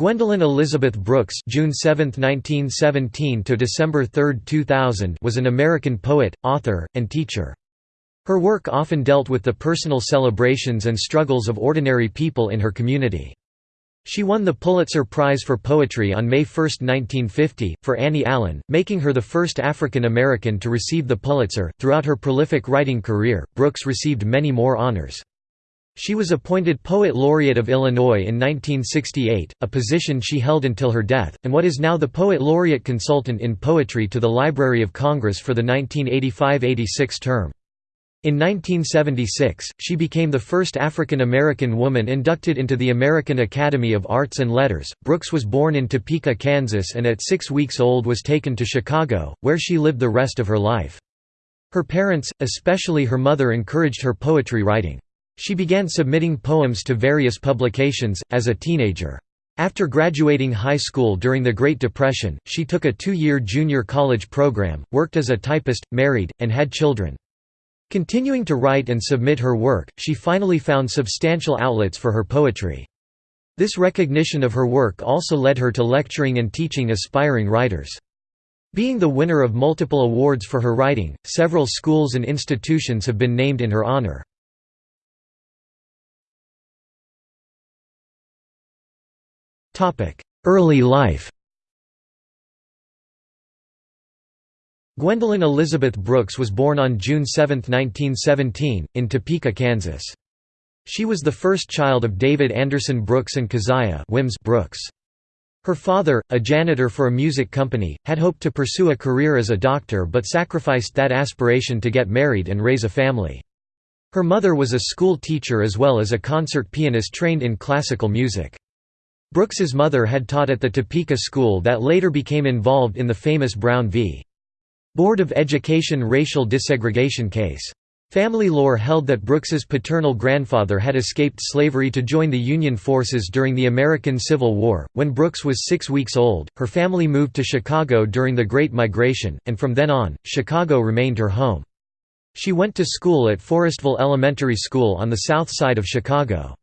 Gwendolyn Elizabeth Brooks June 7, 1917 to December 3, 2000 was an American poet, author, and teacher. Her work often dealt with the personal celebrations and struggles of ordinary people in her community. She won the Pulitzer Prize for Poetry on May 1, 1950, for Annie Allen, making her the first African American to receive the Pulitzer. Throughout her prolific writing career, Brooks received many more honors. She was appointed Poet Laureate of Illinois in 1968, a position she held until her death, and what is now the Poet Laureate Consultant in Poetry to the Library of Congress for the 1985–86 term. In 1976, she became the first African American woman inducted into the American Academy of Arts and Letters. Brooks was born in Topeka, Kansas and at six weeks old was taken to Chicago, where she lived the rest of her life. Her parents, especially her mother encouraged her poetry writing. She began submitting poems to various publications, as a teenager. After graduating high school during the Great Depression, she took a two-year junior college program, worked as a typist, married, and had children. Continuing to write and submit her work, she finally found substantial outlets for her poetry. This recognition of her work also led her to lecturing and teaching aspiring writers. Being the winner of multiple awards for her writing, several schools and institutions have been named in her honor. Early life Gwendolyn Elizabeth Brooks was born on June 7, 1917, in Topeka, Kansas. She was the first child of David Anderson Brooks and Keziah Wims Brooks. Her father, a janitor for a music company, had hoped to pursue a career as a doctor but sacrificed that aspiration to get married and raise a family. Her mother was a school teacher as well as a concert pianist trained in classical music. Brooks's mother had taught at the Topeka school that later became involved in the famous Brown v. Board of Education racial desegregation case. Family lore held that Brooks's paternal grandfather had escaped slavery to join the Union forces during the American Civil War. When Brooks was six weeks old, her family moved to Chicago during the Great Migration, and from then on, Chicago remained her home. She went to school at Forestville Elementary School on the south side of Chicago.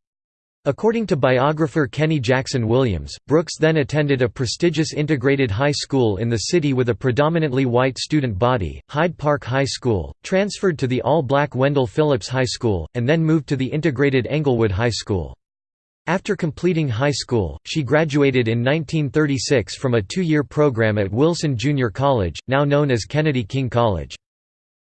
According to biographer Kenny Jackson Williams, Brooks then attended a prestigious integrated high school in the city with a predominantly white student body, Hyde Park High School, transferred to the all-black Wendell Phillips High School, and then moved to the integrated Englewood High School. After completing high school, she graduated in 1936 from a two-year program at Wilson Junior College, now known as Kennedy King College.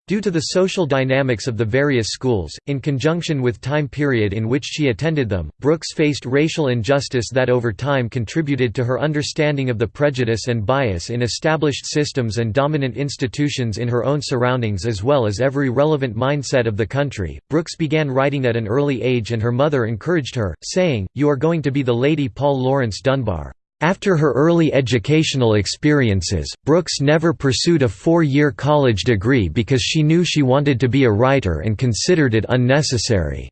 Due to the social dynamics of the various schools, in conjunction with time period in which she attended them, Brooks faced racial injustice that over time contributed to her understanding of the prejudice and bias in established systems and dominant institutions in her own surroundings as well as every relevant mindset of the country. Brooks began writing at an early age and her mother encouraged her, saying, You are going to be the Lady Paul Laurence Dunbar. After her early educational experiences, Brooks never pursued a four-year college degree because she knew she wanted to be a writer and considered it unnecessary.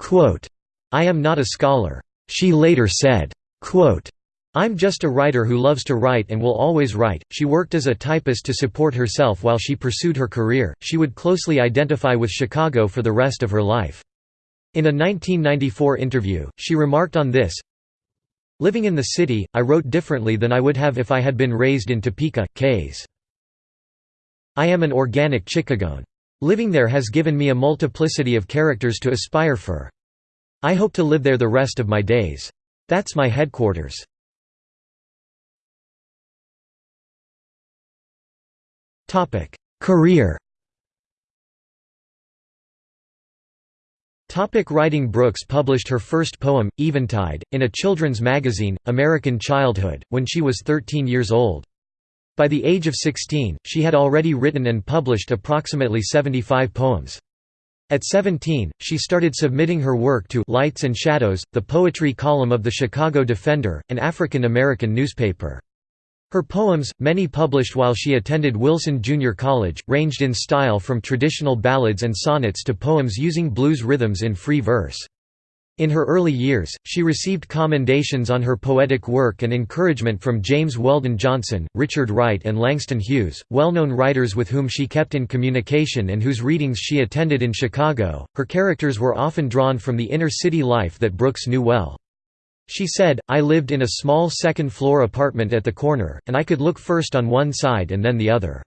Quote, I am not a scholar. She later said, quote, I'm just a writer who loves to write and will always write. She worked as a typist to support herself while she pursued her career. She would closely identify with Chicago for the rest of her life. In a 1994 interview, she remarked on this Living in the city, I wrote differently than I would have if I had been raised in Topeka, Ks. I am an organic Chicagoan. Living there has given me a multiplicity of characters to aspire for. I hope to live there the rest of my days. That's my headquarters. Career Topic writing Brooks published her first poem, Eventide, in a children's magazine, American Childhood, when she was 13 years old. By the age of 16, she had already written and published approximately 75 poems. At 17, she started submitting her work to Lights and Shadows, the poetry column of the Chicago Defender, an African American newspaper. Her poems, many published while she attended Wilson Junior College, ranged in style from traditional ballads and sonnets to poems using blues rhythms in free verse. In her early years, she received commendations on her poetic work and encouragement from James Weldon Johnson, Richard Wright and Langston Hughes, well-known writers with whom she kept in communication and whose readings she attended in Chicago. Her characters were often drawn from the inner city life that Brooks knew well. She said, I lived in a small second-floor apartment at the corner, and I could look first on one side and then the other.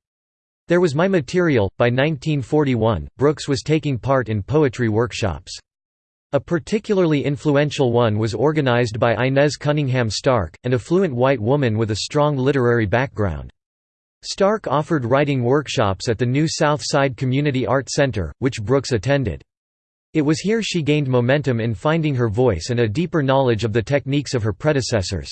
There was my material. By 1941, Brooks was taking part in poetry workshops. A particularly influential one was organized by Inez Cunningham Stark, an affluent white woman with a strong literary background. Stark offered writing workshops at the new South Side Community Art Center, which Brooks attended. It was here she gained momentum in finding her voice and a deeper knowledge of the techniques of her predecessors.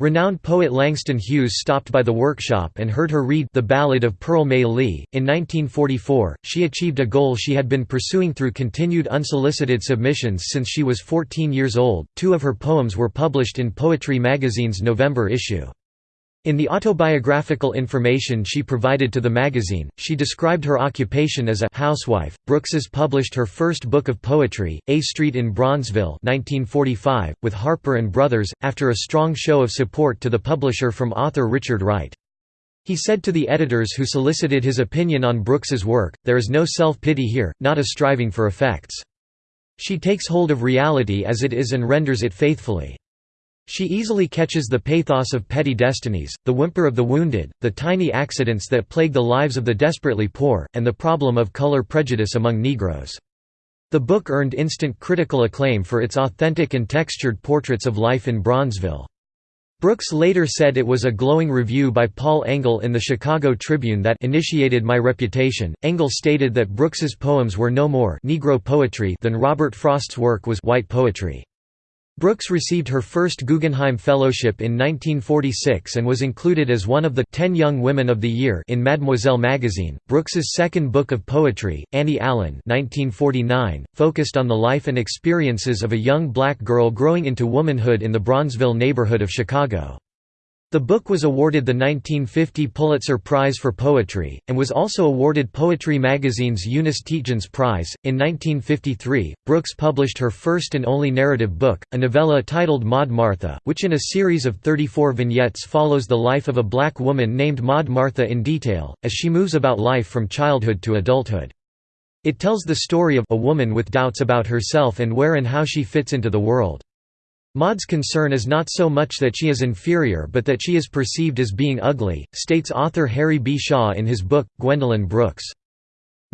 Renowned poet Langston Hughes stopped by the workshop and heard her read The Ballad of Pearl May Lee. In 1944, she achieved a goal she had been pursuing through continued unsolicited submissions since she was 14 years old. Two of her poems were published in Poetry magazine's November issue. In the autobiographical information she provided to the magazine, she described her occupation as a housewife. Brooks's published her first book of poetry, A Street in Bronzeville, 1945, with Harper and Brothers, after a strong show of support to the publisher from author Richard Wright. He said to the editors who solicited his opinion on Brooks's work, "There is no self-pity here, not a striving for effects. She takes hold of reality as it is and renders it faithfully." She easily catches the pathos of petty destinies, the whimper of the wounded, the tiny accidents that plague the lives of the desperately poor, and the problem of color prejudice among Negroes. The book earned instant critical acclaim for its authentic and textured portraits of life in Bronzeville. Brooks later said it was a glowing review by Paul Engle in the Chicago Tribune that initiated my reputation. Engle stated that Brooks's poems were no more Negro poetry than Robert Frost's work was white poetry. Brooks received her first Guggenheim Fellowship in 1946 and was included as one of the Ten Young Women of the Year in Mademoiselle magazine. Brooks's second book of poetry, Annie Allen (1949), focused on the life and experiences of a young black girl growing into womanhood in the Bronzeville neighborhood of Chicago. The book was awarded the 1950 Pulitzer Prize for Poetry, and was also awarded Poetry magazine's Eunice Tietjens Prize. In 1953, Brooks published her first and only narrative book, a novella titled Maud Martha, which in a series of 34 vignettes follows the life of a black woman named Maud Martha in detail, as she moves about life from childhood to adulthood. It tells the story of a woman with doubts about herself and where and how she fits into the world. Maud's concern is not so much that she is inferior but that she is perceived as being ugly, states author Harry B. Shaw in his book, Gwendolyn Brooks.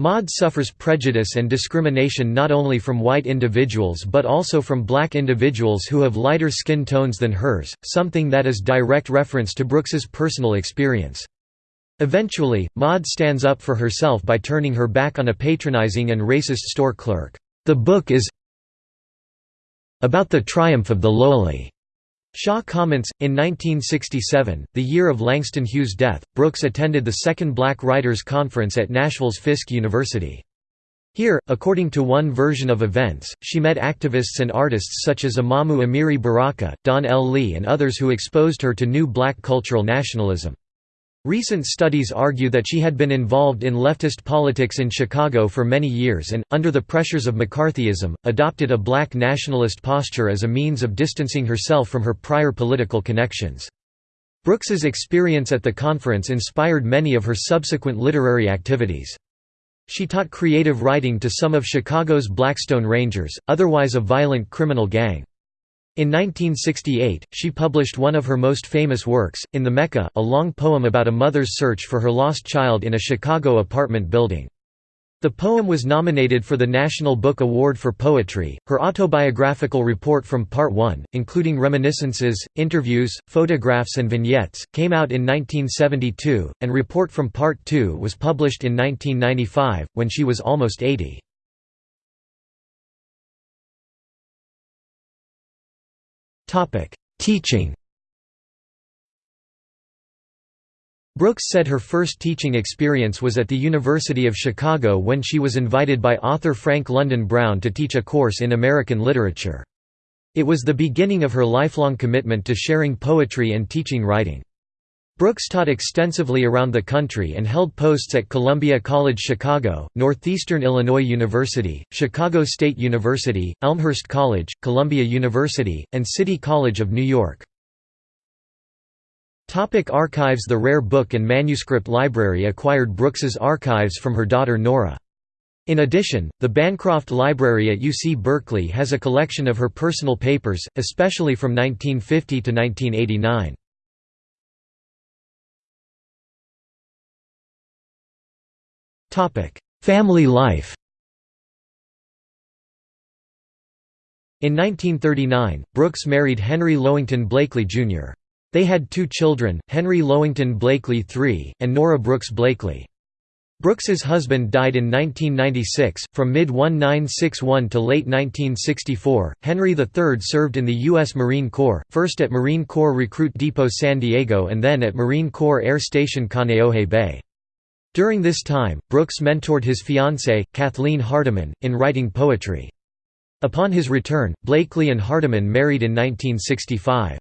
Maud suffers prejudice and discrimination not only from white individuals but also from black individuals who have lighter skin tones than hers, something that is direct reference to Brooks's personal experience. Eventually, Maud stands up for herself by turning her back on a patronizing and racist store clerk. The book is about the triumph of the lowly. Shaw comments, in 1967, the year of Langston Hughes' death, Brooks attended the Second Black Writers' Conference at Nashville's Fisk University. Here, according to one version of events, she met activists and artists such as Imamu Amiri Baraka, Don L. Lee and others who exposed her to new black cultural nationalism. Recent studies argue that she had been involved in leftist politics in Chicago for many years and, under the pressures of McCarthyism, adopted a black nationalist posture as a means of distancing herself from her prior political connections. Brooks's experience at the conference inspired many of her subsequent literary activities. She taught creative writing to some of Chicago's Blackstone Rangers, otherwise a violent criminal gang. In 1968, she published one of her most famous works, In the Mecca, a long poem about a mother's search for her lost child in a Chicago apartment building. The poem was nominated for the National Book Award for Poetry. Her autobiographical report from Part 1, including reminiscences, interviews, photographs, and vignettes, came out in 1972, and report from Part 2 was published in 1995, when she was almost 80. Topic: Teaching. Brooks said her first teaching experience was at the University of Chicago when she was invited by author Frank London Brown to teach a course in American literature. It was the beginning of her lifelong commitment to sharing poetry and teaching writing. Brooks taught extensively around the country and held posts at Columbia College Chicago, Northeastern Illinois University, Chicago State University, Elmhurst College, Columbia University, and City College of New York. Topic archives The Rare Book and Manuscript Library acquired Brooks's archives from her daughter Nora. In addition, the Bancroft Library at UC Berkeley has a collection of her personal papers, especially from 1950 to 1989. Family life In 1939, Brooks married Henry Lowington Blakely, Jr. They had two children, Henry Lowington Blakely III, and Nora Brooks Blakely. Brooks's husband died in 1996. From mid 1961 to late 1964, Henry III served in the U.S. Marine Corps, first at Marine Corps Recruit Depot San Diego and then at Marine Corps Air Station Kaneohe Bay. During this time, Brooks mentored his fiancée, Kathleen Hardiman, in writing poetry. Upon his return, Blakely and Hardiman married in 1965.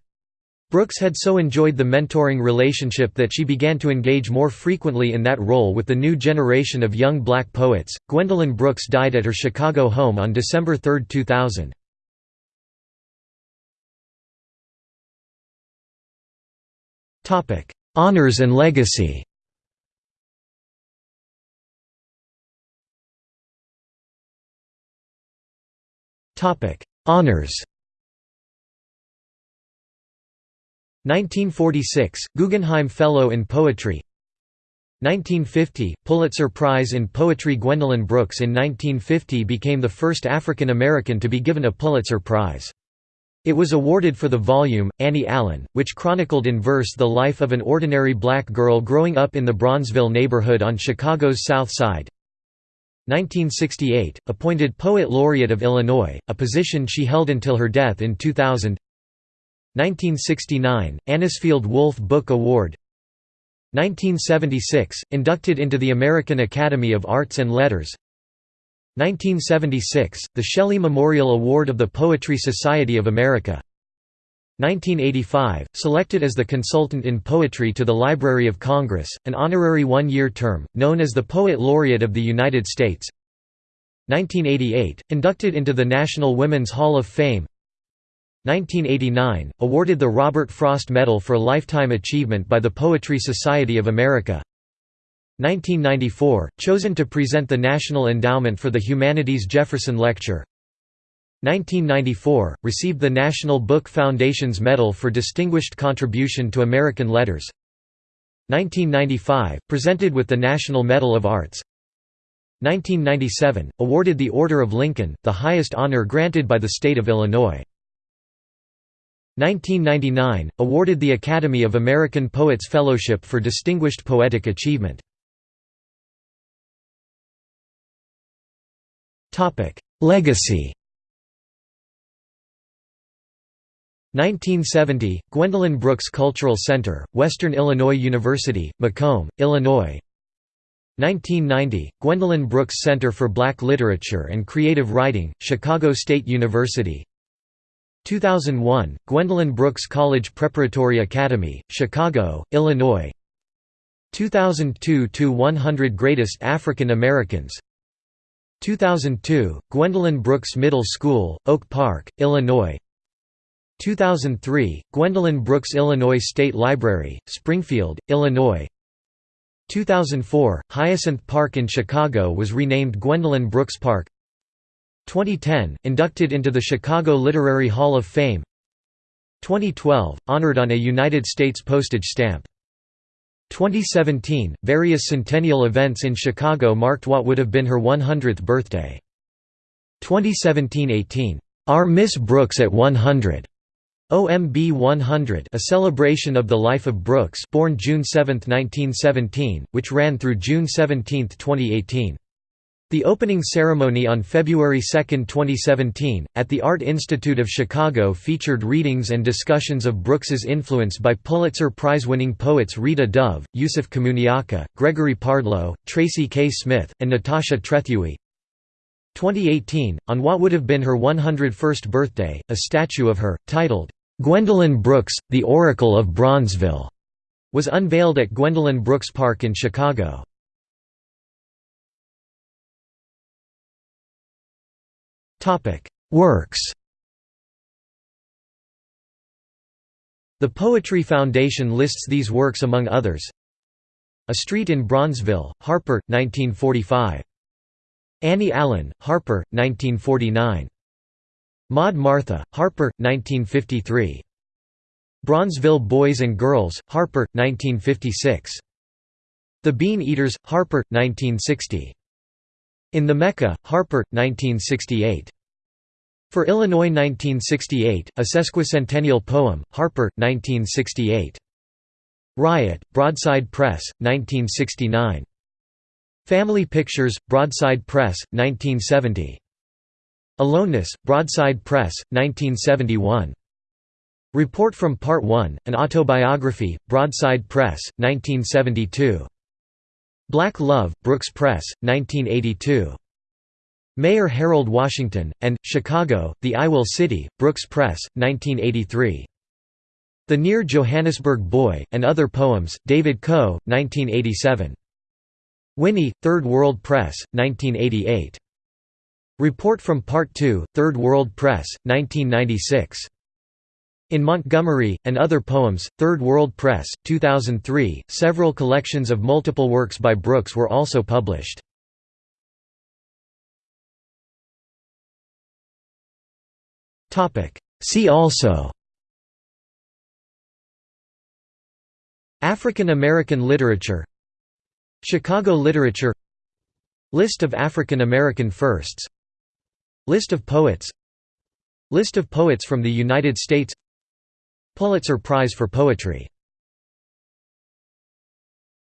Brooks had so enjoyed the mentoring relationship that she began to engage more frequently in that role with the new generation of young black poets. Gwendolyn Brooks died at her Chicago home on December 3, 2000. Topic: Honors and legacy. Topic: Honors. 1946 Guggenheim Fellow in Poetry 1950 Pulitzer Prize in Poetry Gwendolyn Brooks in 1950 became the first African American to be given a Pulitzer Prize. It was awarded for the volume, Annie Allen, which chronicled in verse the life of an ordinary black girl growing up in the Bronzeville neighborhood on Chicago's South Side. 1968, appointed Poet Laureate of Illinois, a position she held until her death in 2000 1969, Anisfield Wolf Book Award. 1976, inducted into the American Academy of Arts and Letters. 1976, the Shelley Memorial Award of the Poetry Society of America 1985, selected as the consultant in poetry to the Library of Congress, an honorary one-year term, known as the Poet Laureate of the United States. 1988, inducted into the National Women's Hall of Fame. 1989, awarded the Robert Frost Medal for Lifetime Achievement by the Poetry Society of America. 1994, chosen to present the National Endowment for the Humanities Jefferson Lecture 1994, received the National Book Foundation's Medal for Distinguished Contribution to American Letters. 1995, presented with the National Medal of Arts. 1997, awarded the Order of Lincoln, the highest honor granted by the state of Illinois. 1999, awarded the Academy of American Poets Fellowship for Distinguished Poetic Achievement. Legacy 1970, Gwendolyn Brooks Cultural Center, Western Illinois University, Macomb, Illinois. 1990, Gwendolyn Brooks Center for Black Literature and Creative Writing, Chicago State University. 2001, Gwendolyn Brooks College Preparatory Academy, Chicago, Illinois. 2002 – 100 Greatest African Americans. 2002, Gwendolyn Brooks Middle School, Oak Park, Illinois 2003, Gwendolyn Brooks Illinois State Library, Springfield, Illinois. 2004, Hyacinth Park in Chicago was renamed Gwendolyn Brooks Park. 2010, inducted into the Chicago Literary Hall of Fame. 2012, honored on a United States postage stamp. 2017, various centennial events in Chicago marked what would have been her 100th birthday. 2017–18, "'Our Miss Brooks at 100' OMB 100 a celebration of the life of Brooks born June 7, 1917, which ran through June 17, 2018. The opening ceremony on February 2, 2017, at the Art Institute of Chicago featured readings and discussions of Brooks's influence by Pulitzer Prize-winning poets Rita Dove, Yusef Komunyakaa, Gregory Pardlo, Tracy K. Smith, and Natasha Trethewey. 2018, on what would have been her 101st birthday, a statue of her, titled, Gwendolyn Brooks, the Oracle of Bronzeville, was unveiled at Gwendolyn Brooks Park in Chicago. Works The Poetry Foundation lists these works among others A Street in Bronzeville, Harper, 1945. Annie Allen, Harper, 1949. Maud Martha, Harper, 1953. Bronzeville Boys and Girls, Harper, 1956. The Bean Eaters, Harper, 1960. In the Mecca, Harper, 1968. For Illinois 1968, a sesquicentennial poem, Harper, 1968. Riot, Broadside Press, 1969. Family Pictures, Broadside Press, 1970. Aloneness, Broadside Press, 1971. Report from Part 1, an autobiography, Broadside Press, 1972. Black Love, Brooks Press, 1982. Mayor Harold Washington, and, Chicago, The I Will City, Brooks Press, 1983. The Near Johannesburg Boy, and Other Poems, David Coe, 1987. Winnie, Third World Press, 1988. Report from Part 2, Third World Press, 1996. In Montgomery, and Other Poems, Third World Press, 2003, several collections of multiple works by Brooks were also published. See also African American literature Chicago literature List of African American firsts List of poets. List of poets from the United States. Pulitzer Prize for Poetry